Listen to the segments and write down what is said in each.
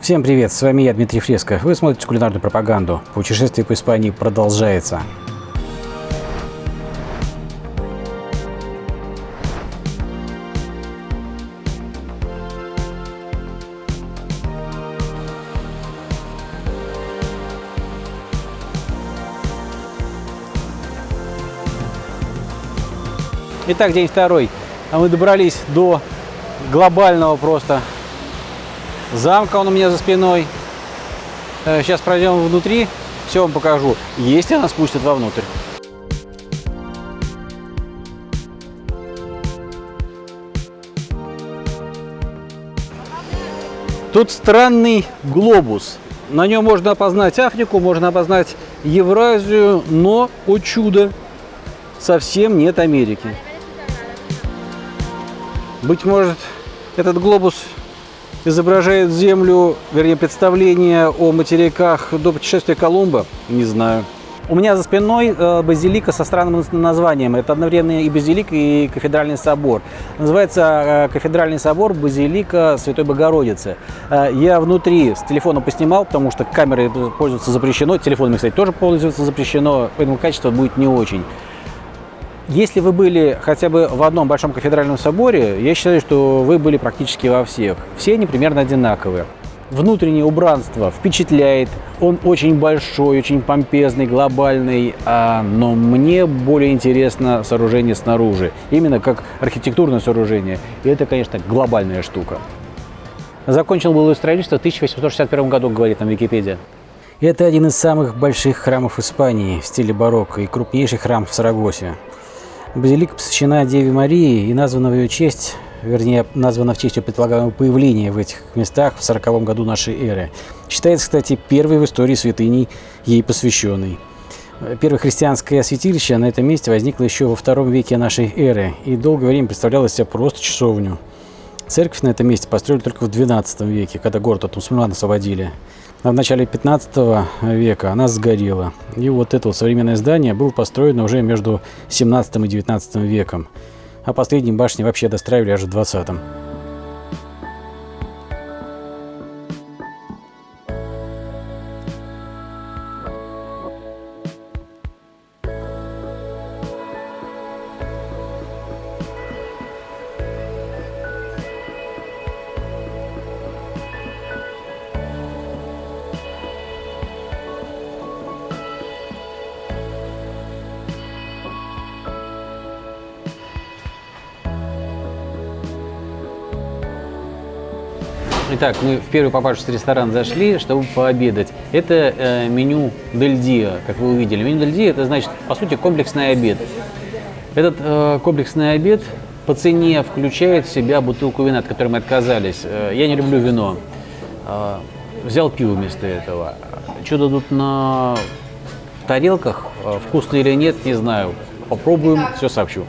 Всем привет, с вами я, Дмитрий Фреско. Вы смотрите кулинарную пропаганду. Путешествие по Испании продолжается. Итак, день второй. А мы добрались до глобального просто замка, он у меня за спиной. Э, Сейчас пройдем внутри, все вам покажу, если она спустит вовнутрь. Тут странный глобус. На нем можно опознать Африку, можно опознать Евразию, но, о чудо, совсем нет Америки. Быть может, этот глобус изображает Землю, вернее, представление о материках до путешествия Колумба? Не знаю. У меня за спиной э, базилика со странным названием. Это одновременно и базилик, и кафедральный собор. Называется э, кафедральный собор Базилика Святой Богородицы. Э, я внутри с телефона поснимал, потому что камерой пользоваться запрещено. Телефонами, кстати, тоже пользоваться запрещено, поэтому качество будет не очень. Если вы были хотя бы в одном большом кафедральном соборе, я считаю, что вы были практически во всех. Все они примерно одинаковые. Внутреннее убранство впечатляет, он очень большой, очень помпезный, глобальный, а, но мне более интересно сооружение снаружи, именно как архитектурное сооружение. И это, конечно, глобальная штука. Закончил было строительство в 1861 году, говорит там Википедия. Это один из самых больших храмов Испании в стиле барокко и крупнейший храм в Сарагосе. Базилика посвящена Деве Марии и названа в ее честь, вернее, названа в честь ее предполагаемого появления в этих местах в 40 году нашей эры. Считается, кстати, первой в истории святыней ей посвященной. Первое христианское святилище на этом месте возникло еще во втором веке нашей эры и долгое время представляло из себя просто часовню. Церковь на этом месте построили только в XII веке, когда город от мусульман освободили. А в начале 15 века она сгорела. И вот это вот современное здание было построено уже между 17 и 19 веком. А последние башни вообще достраивали аж в 20 -м. Итак, мы в первый попавшийся ресторан зашли, чтобы пообедать. Это э, меню Дель Диа, как вы увидели. Меню Дель Диа – это значит, по сути, комплексный обед. Этот э, комплексный обед по цене включает в себя бутылку вина, от которой мы отказались. Э, я не люблю вино. Э, взял пиво вместо этого. Что дадут на тарелках, э, вкусно или нет, не знаю. Попробуем, все сообщу.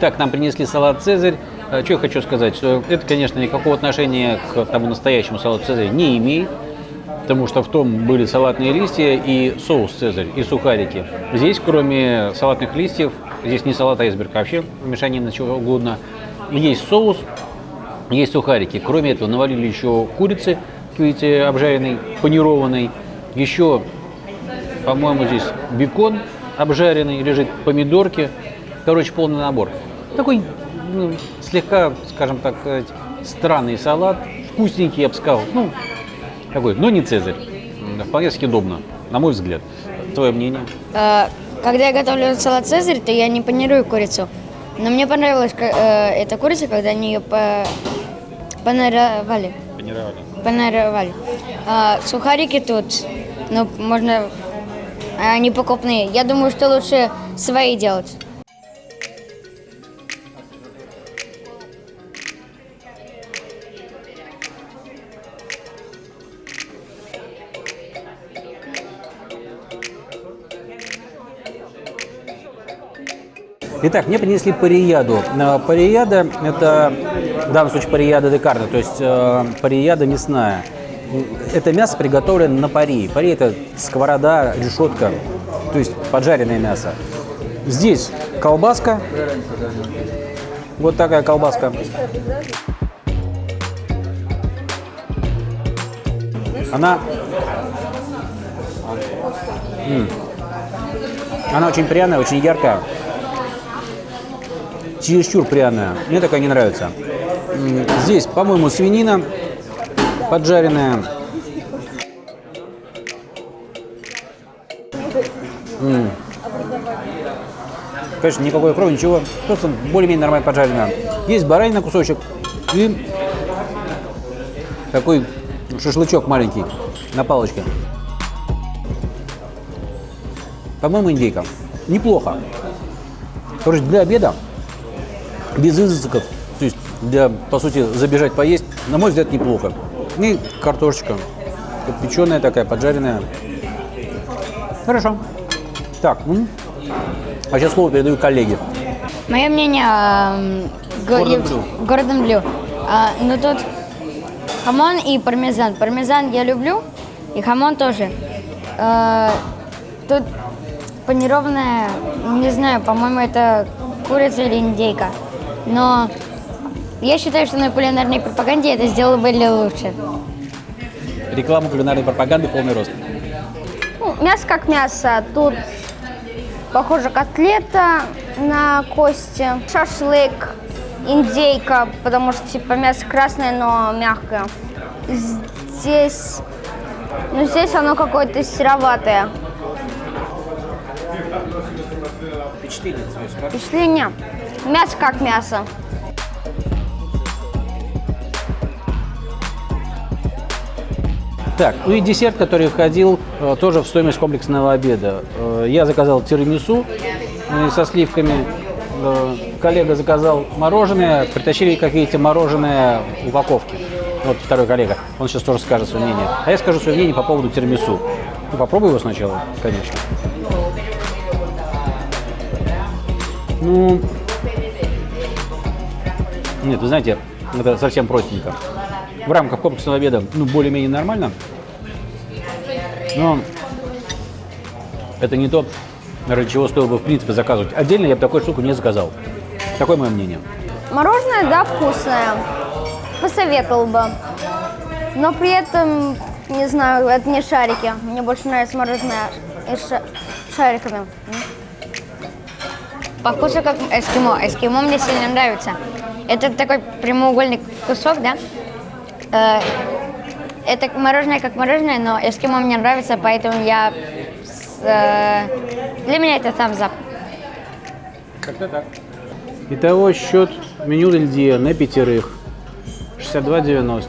Итак, нам принесли салат «Цезарь». Э, Что я хочу сказать, что это, конечно, никакого отношения к тому настоящему салату «Цезарь» не имеет, потому что в том были салатные листья и соус «Цезарь», и сухарики. Здесь, кроме салатных листьев, здесь не салат, а айсберг, а вообще мешанина чего угодно, есть соус, есть сухарики. Кроме этого, навалили еще курицы, видите, обжаренной, панированной. Еще, по-моему, здесь бекон обжаренный, лежит помидорки. Короче, полный набор. Такой ну, слегка, скажем так, сказать, странный салат. Вкусненький, я бы сказал. Ну, такой, но не Цезарь. Вполне съедобно, на мой взгляд. Твое мнение? Э, Когда я готовлю салат «Цезарь», то я не панирую курицу. Но мне понравилась э, эта курица, когда они ее по... панаровали. Панировали. Панаровали. А, сухарики тут, ну, можно... Они покупные. Я думаю, что лучше свои делать. Итак, мне принесли парияду. Э, Парияда – это, в данном случае, парияда де карне, то есть э, парияда мясная. Это мясо приготовлено на пари. Пари – это сковорода, решетка, то есть поджаренное мясо. Здесь колбаска, вот такая колбаска. Она... Она очень пряная, очень яркая. Чересчур пряная. Мне такая не нравится. М, Здесь, по-моему, свинина поджаренная. М. Конечно, никакой крови, ничего. Просто более-менее нормально поджаренная. Есть баранина кусочек и такой шашлычок маленький на палочке. По-моему, индейка. Неплохо. Короче, для обеда, без изысков, то есть для, по сути, забежать поесть, на мой взгляд, неплохо. И картошечка. Печеная такая, поджаренная. Хорошо. Так, а сейчас слово передаю коллеге. Мое мнение, го- Гордон Блю. Гордон Блю. А, ну тут хамон и пармезан. Пармезан я люблю, и хамон тоже. Э, тут панированная, не знаю, по-моему, это курица или индейка. Но я считаю, что на кулинарной пропаганде это сделало бы лучше. Реклама кулинарной пропаганды полный рост. Ну, мясо как мясо. Тут, похоже, котлета на кости, шашлык, индейка, потому что типа мясо красное, но мягкое. Здесь, ну здесь оно какое-то сероватое. Впечатление. Мясо как мясо. Так, ну и десерт, который входил э, тоже в стоимость комплексного обеда. Э, я заказал тирамису э, со сливками. Коллега заказал мороженое. Притащили, как видите, мороженое в упаковке. Вот второй коллега. Он сейчас тоже скажет свое мнение. А я скажу свое мнение по поводу тирамису. Ну, попробуй его сначала, конечно. Ну, нет, вы знаете, это совсем простенько. В рамках комплексного обеда, ну, более-менее нормально. Но это не то, ради чего стоило бы, в принципе, заказывать. Отдельно я бы такую штуку не заказал. Такое мое мнение. Мороженое, да, вкусное. Посоветовал бы. Но при этом, не знаю, это не шарики. Мне больше нравится мороженое из ша- шариками. По вкусу как эскимо. Эскимо мне сильно нравится. Это такой прямоугольный кусок, да? Э, Это мороженое как мороженое, но эскимо мне нравится, поэтому я... э, Для меня это thumbs up. Как-то так. Итого счет меню Дельдия на пятерых 62,90.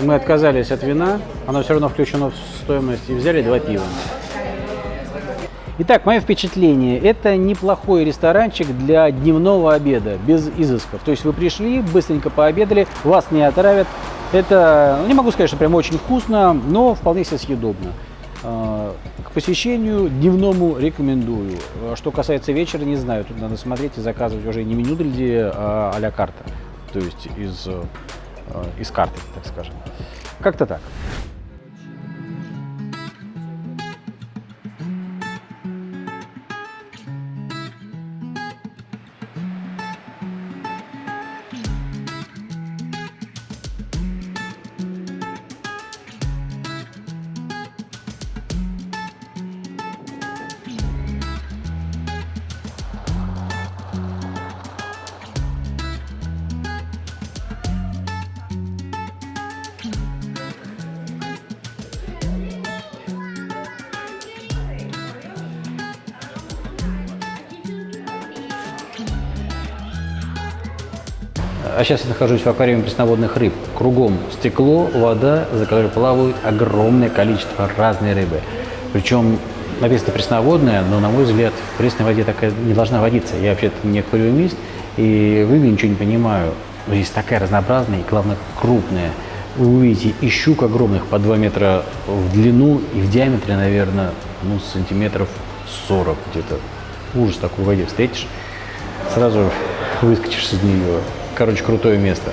Мы отказались от вина, оно все равно включено в стоимость, и взяли два пива. Итак, мое впечатление. Это неплохой ресторанчик для дневного обеда, без изысков. То есть вы пришли, быстренько пообедали, вас не отравят. Это, ну, не могу сказать, что прям очень вкусно, но вполне себе съедобно. Э, К посещению дневному рекомендую. Э, Что касается вечера, не знаю, тут надо смотреть и заказывать уже не меню Дельди, а а-ля карта. То есть из, э, из карты, так скажем. Как-то так. А сейчас я нахожусь в аквариуме пресноводных рыб. Кругом стекло, вода, за которой плавают огромное количество разной рыбы. Причем написано пресноводная, но, на мой взгляд, в пресной воде такая не должна водиться. Я вообще-то не аквариумист, и в рыбе ничего не понимаю. Но здесь такая разнообразная и, главное, крупная. Вы увидите и щук огромных по 2 метра в длину и в диаметре, наверное, ну, сантиметров 40 где-то. ужас такой в воде встретишь, сразу выскочишь из нее. Короче, крутое место.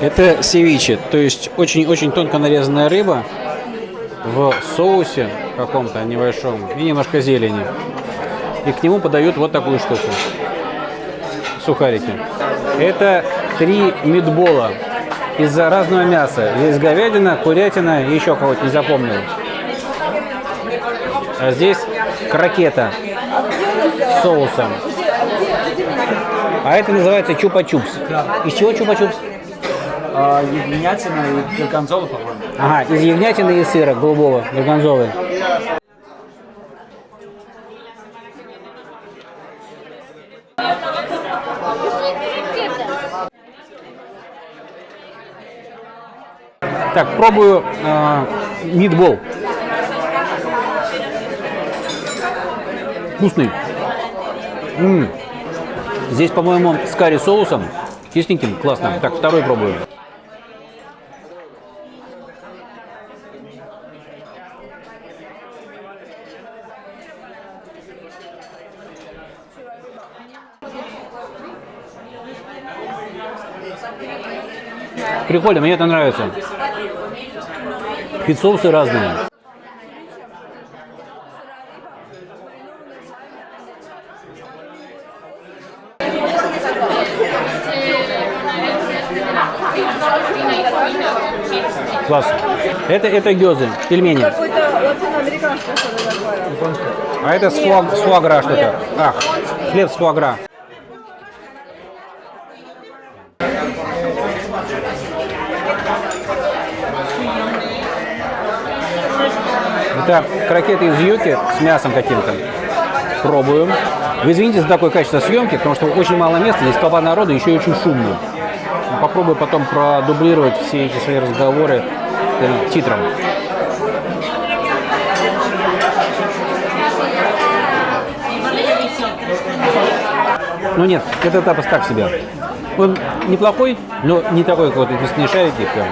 Это севиче, то есть очень-очень тонко нарезанная рыба в соусе каком-то небольшом и немножко зелени. И к нему подают вот такую штуку. Сухарики. Это три мидбола из разного мяса. Здесь говядина, курятина и еще кого-то не запомнил. А здесь крокета с соусом. А это называется чупа-чупс. Из чего чупа-чупс? А, ягнятина и горгонзола, по-моему. Ага, из ягнятины и сыра голубого, горгонзолы. Так, пробую э, мидбол. Вкусный. М. Здесь, по-моему, с карри соусом. Кисленьким, классно. Так, второй пробую. Прикольно, мне это нравится. Ведь соусы разные. Это, это гёзы, пельмени. А это с, фуа, с фуагра что-то. Ах, хлеб с фуагра. Это крокеты из юки с мясом каким-то. Пробуем. Вы извините за такое качество съемки, потому что очень мало места, здесь толпа народу, еще и очень шумно. Попробую потом продублировать все эти свои разговоры э, титром. Ну нет, это тапос так себе. Он неплохой, но не такой какой-то мясные шарики прям.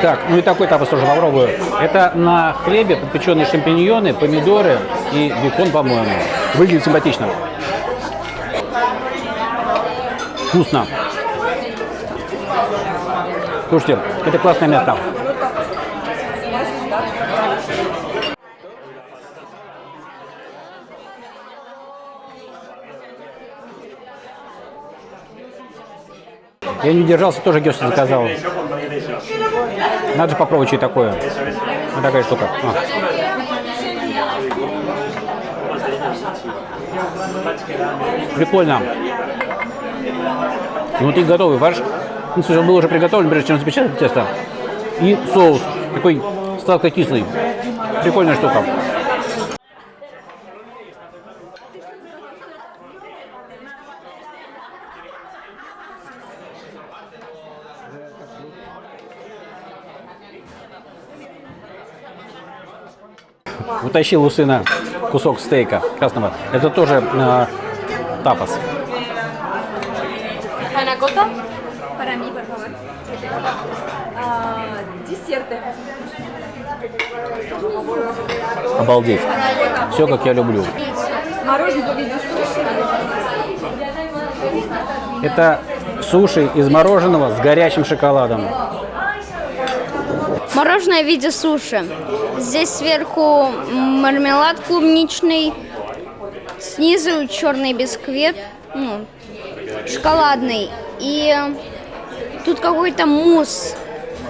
Так, ну и такой тапос тоже попробую. Это на хлебе подпеченные шампиньоны, помидоры и бекон, по-моему. Выглядит симпатично. Вкусно. Слушайте, это классное место. Я не удержался, тоже гёс заказал. Надо же попробовать, что такое. Вот такая штука. А. Прикольно. И внутри готовый фарш. Ну, слушай, он был уже приготовлен, прежде чем запечатать тесто. И соус такой сладко-кислый. Прикольная штука. Утащил у сына кусок стейка красного. Это тоже а, э, тапас. Panacota? Para mí, por favor. Ah, десерты. Обалдеть. Все, как я люблю. Мороженое в виде суши. Это суши из мороженого с горячим шоколадом. Мороженое в виде суши. Здесь сверху мармелад клубничный, снизу черный бисквит, ну, шоколадный. И тут какой-то мусс,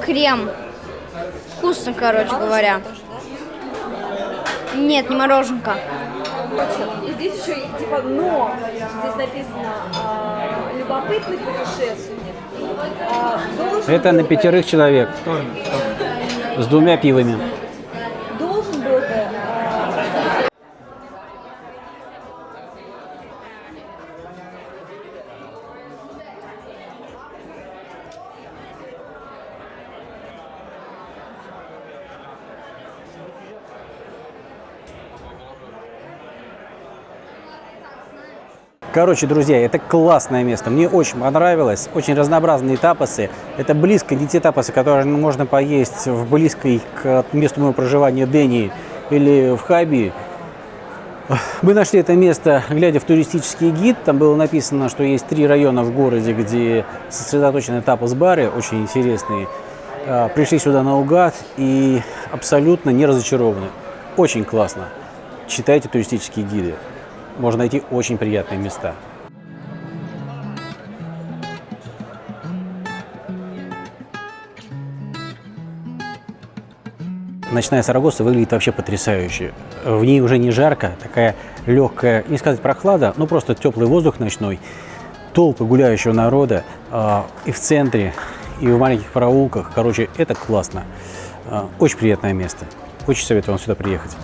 крем. Вкусно, короче говоря. Нет, не мороженка. И здесь еще типа но. Здесь написано а, любопытный путешественник. а, Это на пятерых человек с двумя пивами. Должен был бы а, Короче, друзья, это классное место. Мне очень понравилось. Очень разнообразные тапасы. Это близко не те тапасы, которые можно поесть в близкой к месту моего проживания Дэнии или в Хаби. Мы нашли это место, глядя в туристический гид. Там было написано, что есть три района в городе, где сосредоточены тапас-бары, очень интересные. А, Пришли сюда наугад и абсолютно не разочарованы. Очень классно. Читайте туристические гиды. Можно найти очень приятные места. Ночная Сарагоса выглядит вообще потрясающе. В ней уже не жарко, такая легкая, не сказать прохлада, но просто теплый воздух ночной, толпы гуляющего народа а, и в центре, и в маленьких проулках. Короче, это классно. А, очень приятное место. Очень советую вам сюда приехать.